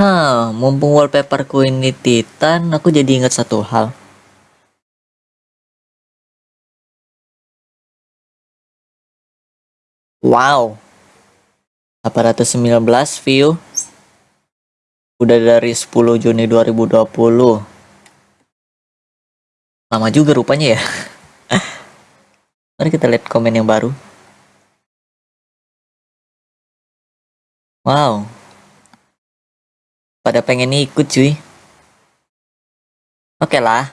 Hah, mumpung wallpaperku ini Titan, aku jadi ingat satu hal. Wow. 819 view. Udah dari 10 Juni 2020. Lama juga rupanya ya. Mari kita lihat komen yang baru. Wow. Pada pengen ikut cuy. Oke lah.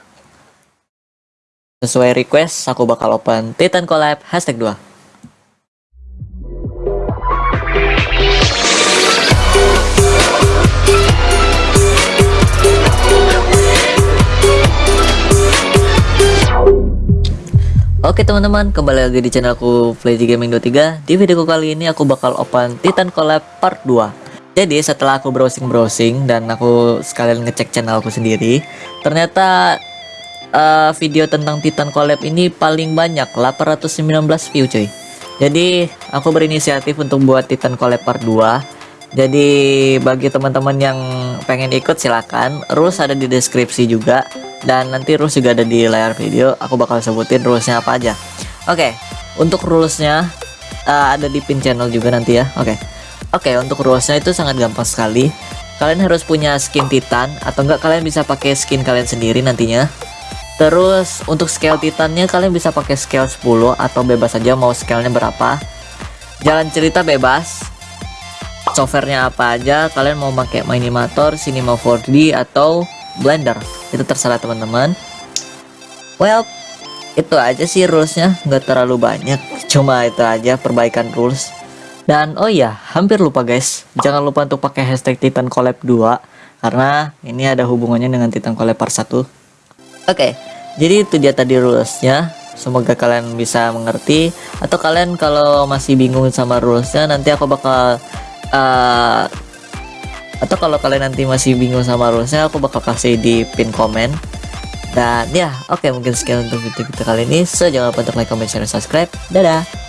Sesuai request, aku bakal open Titan Collab hashtag 2. Oke teman-teman, kembali lagi di channelku Flazy Gaming 23 Di video kali ini aku bakal open Titan Collab Part 2 Jadi setelah aku browsing-browsing dan aku sekalian ngecek channelku sendiri Ternyata uh, video tentang Titan Collab ini paling banyak 819 view cuy. Jadi aku berinisiatif untuk buat Titan Collab Part 2 Jadi bagi teman-teman yang pengen ikut silakan. Rules ada di deskripsi juga dan nanti rules juga ada di layar video. Aku bakal sebutin rulesnya apa aja. Oke okay, untuk rulesnya uh, ada di pin channel juga nanti ya. Oke. okay. Oke okay, untuk rulesnya itu sangat gampang sekali. Kalian harus punya skin titan atau enggak kalian bisa pakai skin kalian sendiri nantinya. Terus untuk scale titannya kalian bisa pakai scale 10 atau bebas saja mau scalenya berapa. Jalan cerita bebas. Softwarenya apa aja kalian mau pakai Minimator, Cinema 4D atau Blender. Itu terserah teman-teman. Well itu aja sih rulesnya. Nggak terlalu banyak. Cuma itu aja perbaikan rules dan oh iya hampir lupa guys. Jangan lupa untuk pakai hashtag Titan Collab 2 karena ini ada hubungannya dengan Titan Collab part 1 oke okay, jadi itu dia tadi rulesnya. Semoga kalian bisa mengerti. Atau kalian kalau masih bingung sama rulesnya nanti aku bakal uh, atau kalau kalian nanti masih bingung sama rulesnya aku bakal kasih di pin komen. Dan ya oke okay, mungkin sekian untuk video kita kali ini. So jangan lupa untuk like comment share dan subscribe. Dadah